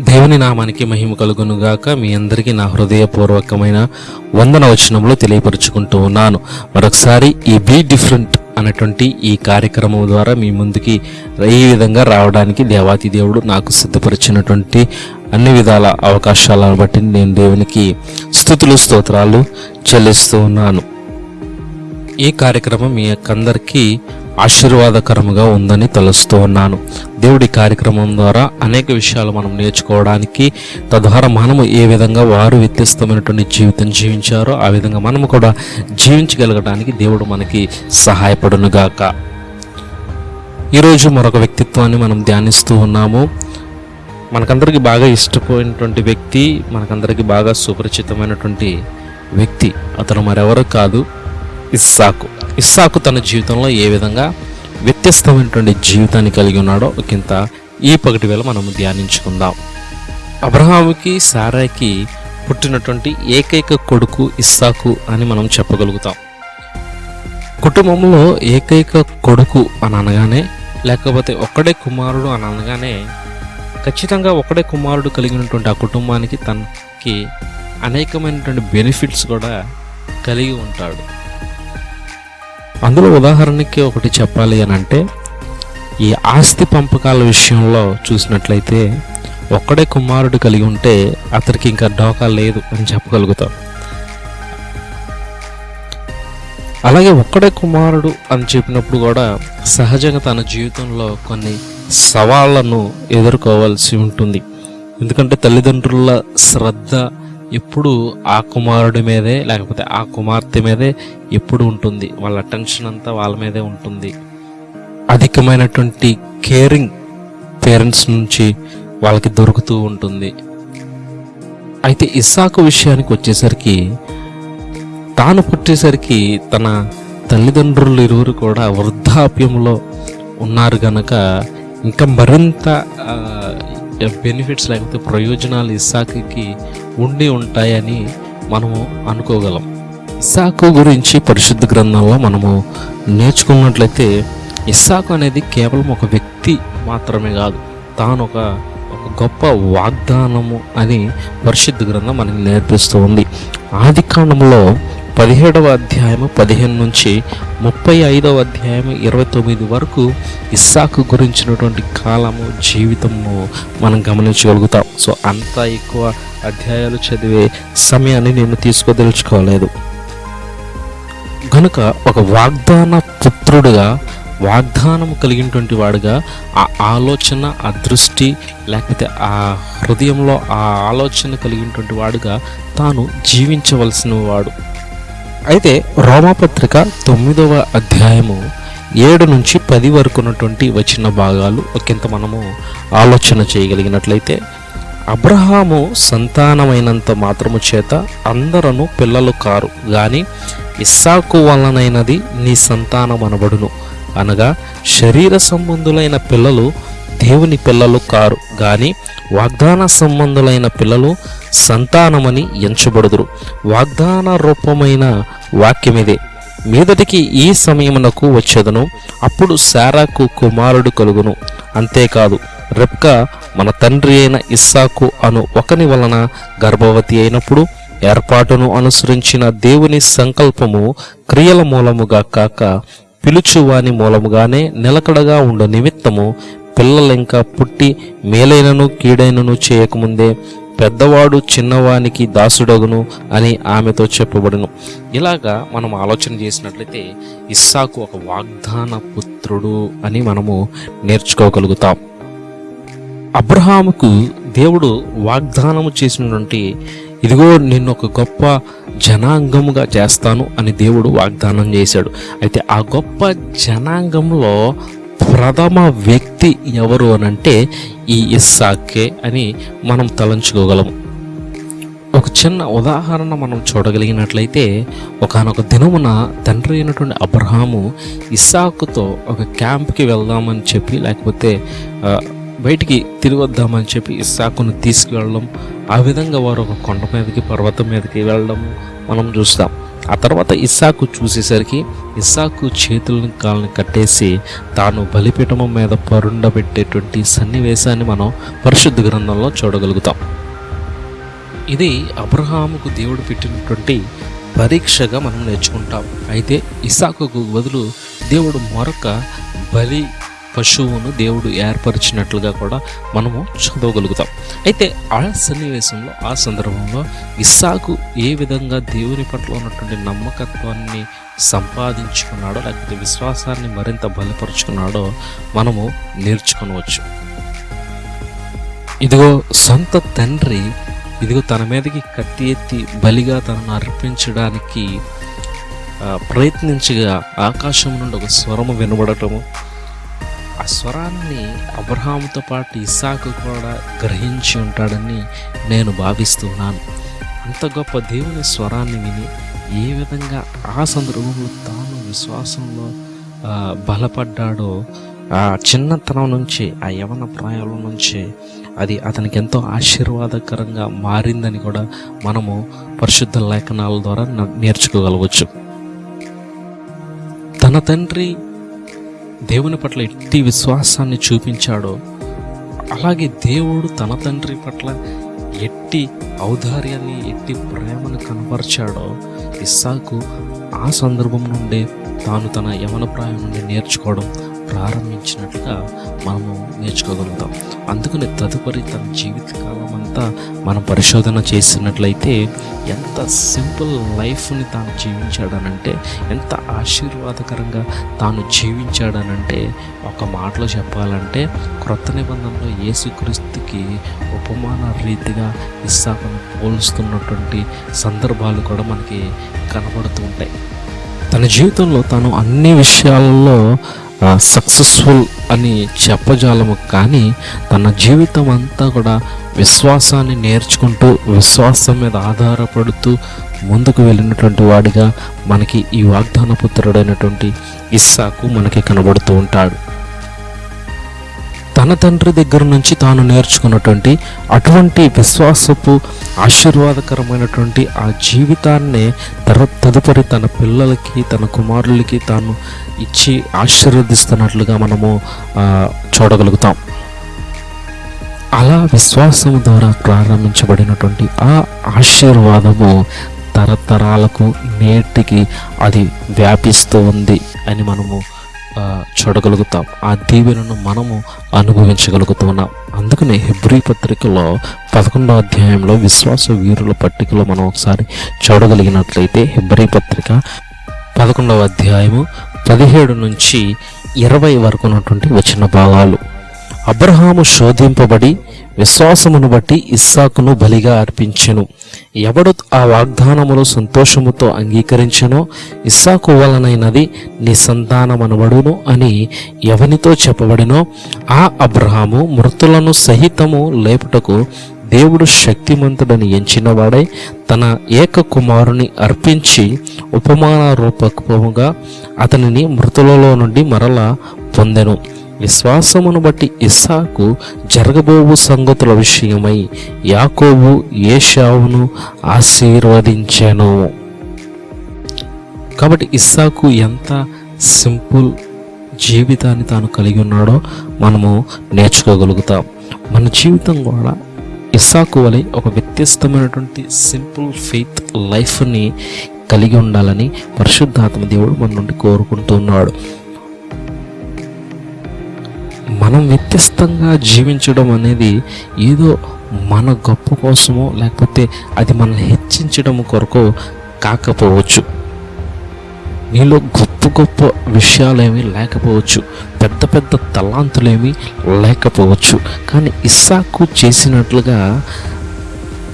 దేవుని నామానికి మహిమ కలుగునుగాక. మీ అందరికీ నా హృదయపూర్వకమైన వందన వచనంలో తెలియపరుచుకుంటూ ఉన్నాను. మరొకసారి ఈ బీ డిఫరెంట్ అనేటువంటి ఈ కార్యక్రమం ద్వారా మీ ముందుకి ఈ విధంగా రావడానికి దేవాతి దేవుడు నాకు సిద్ధపరిచినటువంటి అన్ని విధాల అవకాశాలను బట్టి నేను దేవునికి స్థుతులు స్తోత్రాలు చెల్లిస్తూ ఉన్నాను. ఈ కార్యక్రమం మీ అందరికీ ఆశీర్వాదకరముగా ఉందని తలుస్తూ ఉన్నాను. దేవుడి కార్యక్రమం ద్వారా అనేక విషయాలు మనం నేర్చుకోవడానికి తద్వారా మనము ఏ విధంగా వారు వ్యత్యస్తమైనటువంటి జీవితం జీవించారో ఆ విధంగా మనము కూడా జీవించగలగడానికి దేవుడు మనకి సహాయపడునుగాక. ఈరోజు మరొక వ్యక్తిత్వాన్ని మనం ధ్యానిస్తూ ఉన్నాము. మనకందరికీ బాగా ఇష్టపోయినటువంటి వ్యక్తి మనకందరికీ బాగా సుపరిచితమైనటువంటి వ్యక్తి. అతను మరెవరు కాదు. ఇస్సాకు. ఇస్సాకు తన జీవితంలో ఏ విధంగా వ్యత్యస్తమైనటువంటి జీవితాన్ని కలిగి ఉన్నాడో ఒకంత ఈ పగటి వేళ మనము ధ్యానించుకుందాం. అబ్రహాముకి సారాకి పుట్టినటువంటి ఏకైక కొడుకు ఇస్సాకు అని మనం చెప్పగలుగుతాం. కుటుంబంలో ఏకైక కొడుకు అని అనగానే లేకపోతే ఒక్కడే కుమారుడు అని అనగానే ఖచ్చితంగా ఒకడే కుమారుడు కలిగినటువంటి ఆ కుటుంబానికి తనకి అనేకమైనటువంటి బెనిఫిట్స్ కూడా కలిగి ఉంటాడు. అందులో ఉదాహరణకి ఒకటి చెప్పాలి అని అంటే ఈ ఆస్తి పంపకాల విషయంలో చూసినట్లయితే ఒక్కడే కుమారుడు కలిగి ఉంటే అతనికి ఇంకా డోకా లేదు అని చెప్పగలుగుతాం. అలాగే ఒక్కడే కుమారుడు అని చెప్పినప్పుడు కూడా సహజంగా తన జీవితంలో కొన్ని సవాళ్ళను ఎదుర్కోవాల్సి ఉంటుంది. ఎందుకంటే తల్లిదండ్రుల శ్రద్ధ ఎప్పుడు ఆ కుమారుడి మీదే లేకపోతే ఆ కుమార్తె మీదే ఎప్పుడు ఉంటుంది. వాళ్ళ అటెన్షన్ అంతా వాళ్ళ మీదే ఉంటుంది. అధికమైనటువంటి కేరింగ్ పేరెంట్స్ నుంచి వాళ్ళకి దొరుకుతూ ఉంటుంది. అయితే ఇస్సాకు విషయానికి వచ్చేసరికి తాను పుట్టేసరికి తన తల్లిదండ్రులు ఇరువురు కూడా వృద్ధాప్యంలో ఉన్నారు గనక ఇంకా మరింత బెనిఫిట్స్ లేకపోతే ప్రయోజనాలు ఇస్సాకి ఉండి ఉంటాయని మనము అనుకోగలం. ఇస్సాకు గురించి పరిశుద్ధ గ్రంథంలో మనము నేర్చుకున్నట్లయితే ఇస్సాకు అనేది కేవలం ఒక వ్యక్తి మాత్రమే కాదు తాను ఒక ఒక గొప్ప వాగ్దానము అని పరిశుద్ధ గ్రంథం మనకి నేర్పిస్తూ ఉంది. ఆది కాండంలో పదిహేడవ అధ్యాయము పదిహేను నుంచి ముప్పై ఐదవ అధ్యాయము ఇరవై తొమ్మిది వరకు ఇస్సాకు గురించినటువంటి కాలము జీవితము మనం గమనించగలుగుతాం. సో అంత ఎక్కువ అధ్యాయాలు చదివే సమయాన్ని నేను తీసుకోదలుచుకోలేదు. కనుక ఒక వాగ్దాన పుత్రుడుగా వాగ్దానం కలిగినటువంటి వాడుగా ఆ ఆలోచన ఆ దృష్టి లేకపోతే ఆ హృదయంలో ఆ ఆలోచన కలిగినటువంటి వాడుగా తాను జీవించవలసిన వాడు. అయితే రోమపత్రిక తొమ్మిదవ అధ్యాయము ఏడు నుంచి పది వరకు ఉన్నటువంటి వచ్చిన భాగాలు ఒకంత మనము ఆలోచన చేయగలిగినట్లయితే అబ్రహాము సంతానమైనంత మాత్రము చేత అందరూ పిల్లలు కారు గాని ఇస్సాకు వలనైనది నీ సంతానం అనబడును. అనగా శరీర సంబంధులైన పిల్లలు దేవుని పిల్లలు కారు గాని వాగ్దాన సంబంధులైన పిల్లలు సంతానమని ఎంచబడుదురు. వాగ్దాన రూపమైన వాక్యమిదే. మీదటికి ఈ సమయమునకు వచ్చేదను అప్పుడు శారాకు కుమారుడు కలుగును. అంతేకాదు రెప్క మన తండ్రి అయిన ఇస్సాకు అను ఒకని వలన గర్భవతి అయినప్పుడు ఏర్పాటును అనుసరించిన దేవుని సంకల్పము క్రియల మూలముగా కాక పిలుచువాని మూలముగానే నిలకడగా ఉండ నిమిత్తము పిల్లలింకా పుట్టి మేలైనను కీడైనను చేయకముందే పెద్దవాడు చిన్నవానికి దాసుడగును అని ఆమెతో చెప్పబడును. ఇలాగా మనం ఆలోచన చేసినట్లయితే ఇస్సాకు ఒక వాగ్దాన పుత్రుడు అని మనము నేర్చుకోగలుగుతాం. అబ్రహాముకు దేవుడు వాగ్దానము చేసినటువంటి ఇదిగో నిన్ను ఒక గొప్ప జనాంగముగా చేస్తాను అని దేవుడు వాగ్దానం చేశాడు. అయితే ఆ గొప్ప జనాంగంలో ప్రథమ వ్యక్తి ఎవరు అనంటే ఈ ఇస్సాకే అని మనం తలంచుకోగలము ఒక చిన్న ఉదాహరణ మనం చూడగలిగినట్లయితే ఒకనొక దినమున తండ్రి అయినటువంటి అబ్రహాము ఇస్సాకుతో ఒక క్యాంప్కి వెళ్దామని చెప్పి లేకపోతే బయటికి తిరిగొద్దామని చెప్పి ఇస్సాకును తీసుకువెళ్ళడం ఆ విధంగా వారు ఒక కొండ మీదకి పర్వతం మీదకి వెళ్ళడం మనం చూస్తాం. ఆ తర్వాత ఇస్సాకు చూసేసరికి ఇస్సాకు చేతులను కాళ్ళని కట్టేసి తాను బలిపీఠము మీద పరుండబెట్టేటువంటి సన్నివేశాన్ని మనం పరిశుద్ధ గ్రంథంలో చూడగలుగుతాం. ఇది అబ్రహాముకు దేవుడు పెట్టినటువంటి పరీక్షగా మనం నేర్చుకుంటాం. అయితే ఇసాకుకు బదులు దేవుడు మరొక బలి పశువును దేవుడు ఏర్పరిచినట్లుగా కూడా మనము చదవగలుగుతాం. అయితే ఆ సన్నివేశంలో ఆ సందర్భంలో ఇస్సాకు ఏ విధంగా దేవుని పట్ల ఉన్నటువంటి నమ్మకత్వాన్ని సంపాదించుకున్నాడో లేకపోతే విశ్వాసాన్ని మరింత బలపరుచుకున్నాడో మనము నేర్చుకోవచ్చు ఇదిగో సొంత తండ్రి ఇదిగో తన మీదకి కత్తి ఎత్తి బలిగా తనను అర్పించడానికి ప్రయత్నించగా ఆకాశం నుండి ఒక స్వరము వినబడటము ఆ స్వరాన్ని అబ్రహాముతో పాటు ఇసాకు కూడా గ్రహించి ఉంటాడని నేను భావిస్తున్నాను. అంత గొప్ప దేవుని స్వరాన్ని విని ఏ విధంగా ఆ సందర్భంలో తాను విశ్వాసంలో బలపడ్డాడో ఆ చిన్నతనం నుంచి ఆ యవన ప్రాయంలో నుంచి అది అతనికి ఎంతో ఆశీర్వాదకరంగా మారిందని కూడా మనము పరిశుద్ధ లేఖనాల ద్వారా నేర్చుకోగలవచ్చు. తన తండ్రి దేవుని పట్ల ఎట్టి విశ్వాసాన్ని చూపించాడో అలాగే దేవుడు తన తండ్రి పట్ల ఎట్టి ఔదార్యాన్ని ఎట్టి ప్రేమను కనపరిచాడో ఇస్సాకు ఆ సందర్భం నుండే తాను తన యవన ప్రాయం నుండి నేర్చుకోవడం ప్రారంభించినట్లుగా మనము నేర్చుకోగలుగుతాం. అందుకని తదుపరి తన జీవితకాలం అంతా మనం పరిశోధన చేసినట్లయితే ఎంత సింపుల్ లైఫ్ని తాను జీవించాడనంటే ఎంత ఆశీర్వాదకరంగా తాను జీవించాడనంటే ఒక మాటలో చెప్పాలంటే క్రొత్త నిబంధనలో యేసుక్రీస్తుకి ఉపమాన రీతిగా ఇస్సాకును పోలుస్తున్నటువంటి సందర్భాలు కూడా మనకి కనబడుతూ ఉంటాయి. తన జీవితంలో తాను అన్ని విషయాలలో సక్సెస్ఫుల్ అని చెప్పజాలము కానీ తన జీవితం అంతా కూడా విశ్వాసాన్ని నేర్చుకుంటూ విశ్వాసం మీద ఆధారపడుతూ ముందుకు వెళ్ళినటువంటి వాడిగా మనకి ఈ వాగ్దాన పుత్రుడైనటువంటి ఇస్సాకు మనకి కనబడుతూ ఉంటాడు. తన తండ్రి దగ్గర నుంచి తాను నేర్చుకున్నటువంటి అటువంటి విశ్వాసపు ఆశీర్వాదకరమైనటువంటి ఆ జీవితాన్నే తర తదుపరి తన పిల్లలకి తన కుమారులకి తాను ఇచ్చి ఆశీర్వదిస్తున్నట్లుగా మనము చూడగలుగుతాం. అలా విశ్వాసం ద్వారా ప్రారంభించబడినటువంటి ఆ ఆశీర్వాదము తరతరాలకు నేటికి అది వ్యాపిస్తూ ఉంది అని మనము చూడగలుగుతాం. ఆ దీవెనను మనము అనుభవించగలుగుతున్నాం అందుకనే హెబ్రీ పత్రికలో పదకొండవ అధ్యాయంలో విశ్వాస వీరుల పట్టికలో మనం ఒకసారి చూడగలిగినట్లయితే హెబ్రీ పత్రిక పదకొండవ అధ్యాయము పదిహేడు నుంచి ఇరవై వరకు ఉన్నటువంటి వచ్చిన భాగాలు. అబ్రహాము శోధింపబడి విశ్వాసమును బట్టి ఇస్సాకును బలిగా అర్పించెను. ఎవడు ఆ వాగ్దానములు సంతోషముతో అంగీకరించెనో ఇస్సాకు వలనైనది నీ సంతానమనబడును అని ఎవనితో చెప్పబడినో ఆ అబ్రహాము మృతులను సహితము లేపుటకు దేవుడు శక్తిమంతుడని ఎంచినవాడై తన ఏక కుమారుని అర్పించి ఉపమాన రూపకముగా అతనిని మృతులలో నుండి మరలా పొందెను. విశ్వాసమును బట్టి ఇస్సాకు జరగబోవు సంగతుల విషయమై యాకోబు ఏషావును ఆశీర్వదించాను. కాబట్టి ఇస్సాకు ఎంత సింపుల్ జీవితాన్ని తాను కలిగి ఉన్నాడో మనము నేర్చుకోగలుగుతాం. మన జీవితం కూడా ఇస్సాకు వలె ఒక వ్యత్యస్తమైనటువంటి సింపుల్ ఫెయిత్ లైఫ్ని కలిగి ఉండాలని పరిశుద్ధాత్మ దేవుడు మన నుండి కోరుకుంటున్నాడు. మనం వ్యత్యస్తంగా జీవించడం అనేది ఏదో మన గొప్ప కోసమో లేకపోతే అది మనల్ని హెచ్చించడం కొరకు కాకపోవచ్చు. నీలో గొప్ప గొప్ప విషయాలేమి లేకపోవచ్చు. పెద్ద పెద్ద తలాంతులేమి లేకపోవచ్చు. కానీ ఇస్సాకు చేసినట్లుగా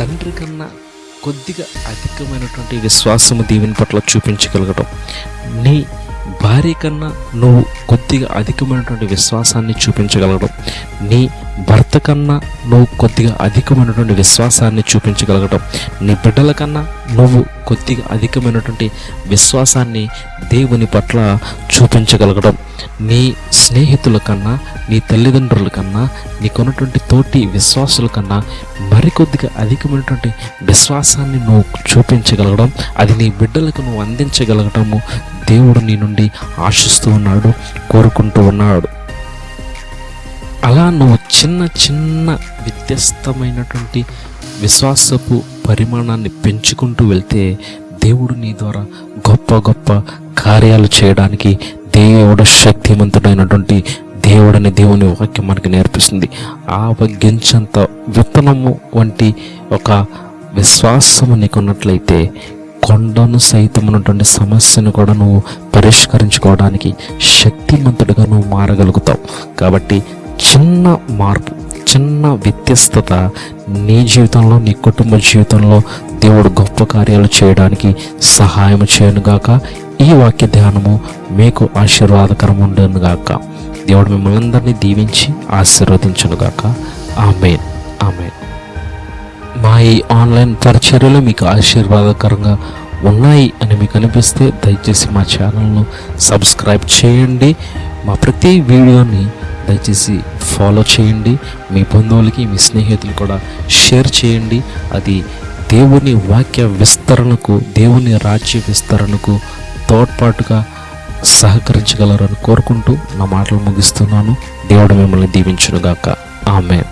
తండ్రి కన్నా కొద్దిగా అధికమైనటువంటి విశ్వాసము దీవెని పట్ల చూపించగలగడం నీ భార్య కన్నా నువ్వు కొద్దిగా అధికమైనటువంటి విశ్వాసాన్ని చూపించగలగడం నీ భర్త కన్నా నువ్వు కొద్దిగా అధికమైనటువంటి విశ్వాసాన్ని చూపించగలగటం. నీ బిడ్డల కన్నా నువ్వు కొద్దిగా అధికమైనటువంటి విశ్వాసాన్ని దేవుని పట్ల చూపించగలగడం నీ స్నేహితుల కన్నా నీ తల్లిదండ్రుల కన్నా నీకున్నటువంటి తోటి విశ్వాసుల కన్నా మరికొద్దిగా అధికమైనటువంటి విశ్వాసాన్ని నువ్వు చూపించగలగడం అది నీ బిడ్డలకు నువ్వు అందించగలగటము దేవుడు నీ నుండి ఆశిస్తూ ఉన్నాడు కోరుకుంటూ ఉన్నాడు. అలా నువ్వు చిన్న చిన్న వ్యత్యస్తమైనటువంటి విశ్వాసపు పరిమాణాన్ని పెంచుకుంటూ వెళ్తే దేవుడు నీ ద్వారా గొప్ప గొప్ప కార్యాలు చేయడానికి దేవుడు శక్తివంతుడైనటువంటి దేవుడని దేవుని వాక్యం మనకి నేర్పిస్తుంది. ఆ ఆవగించంత విత్తనము వంటి ఒక విశ్వాసము నీకున్నట్లయితే కొండను సైతం ఉన్నటువంటి సమస్యను కూడా నువ్వు పరిష్కరించుకోవడానికి శక్తిమంతుడిగా నువ్వు మారగలుగుతావు. కాబట్టి చిన్న మార్పు చిన్న వ్యత్యస్తత నీ జీవితంలో నీ కుటుంబ జీవితంలో దేవుడు గొప్ప కార్యాలు చేయడానికి సహాయం చేయనుగాక ఈ వాక్య ధ్యానము మీకు ఆశీర్వాదకరం ఉండనుగాక దేవుడు మిమ్మల్ని అందరినీ దీవించి ఆశీర్వదించనుగాక ఆమెన్. ఆమెన్. మా ఈ ఆన్లైన్ పరిచర్యలు మీకు ఆశీర్వాదకరంగా ఉన్నాయి అని మీకు అనిపిస్తే దయచేసి మా ఛానల్ను సబ్స్క్రైబ్ చేయండి. మా ప్రతి వీడియోని దయచేసి ఫాలో చేయండి. మీ బంధువులకి మీ స్నేహితులు కూడా షేర్ చేయండి. అది దేవుని వాక్య విస్తరణకు దేవుని రాజ్య విస్తరణకు తోడ్పాటుగా సహకరించగలరని కోరుకుంటూ నా మాటలు ముగిస్తున్నాను. దేవుడు మిమ్మల్ని దీవించునుగాక. ఆమె